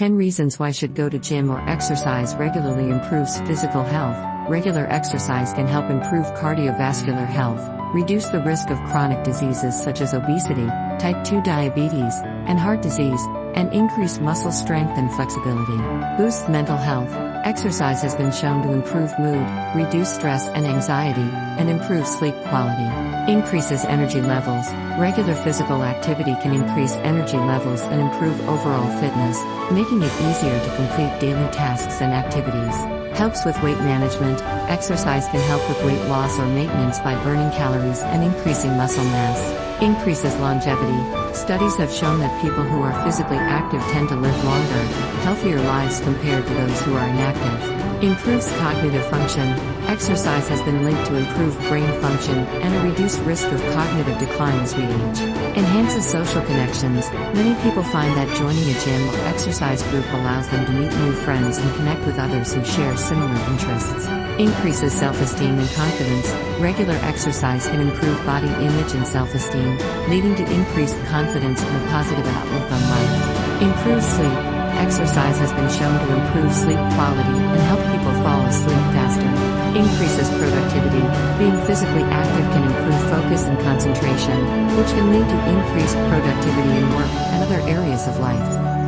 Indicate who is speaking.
Speaker 1: 10 reasons why should go to gym or exercise regularly improves physical health. Regular exercise can help improve cardiovascular health, reduce the risk of chronic diseases such as obesity, type 2 diabetes, and heart disease, and increase muscle strength and flexibility. Boosts mental health. Exercise has been shown to improve mood, reduce stress and anxiety, and improve sleep quality. Increases energy levels. Regular physical activity can increase energy levels and improve overall fitness, making it easier to complete daily tasks and activities. Helps with weight management. Exercise can help with weight loss or maintenance by burning calories and increasing muscle mass. Increases longevity. Studies have shown that people who are physically active tend to live longer, healthier lives compared to those who are inactive. Improves cognitive function. Exercise has been linked to improved brain function and a reduced risk of cognitive decline as we age. Enhances social connections. Many people find that joining a gym or exercise group allows them to meet new friends and connect with others who share similar interests. Increases self-esteem and confidence. Regular exercise can improve body image and self-esteem, leading to increased confidence and a positive outlook on life. Improves sleep. Exercise has been shown to improve sleep quality and help people fall asleep faster. Increases productivity. Being physically active can improve focus and concentration, which can lead to increased productivity in work and other areas of life.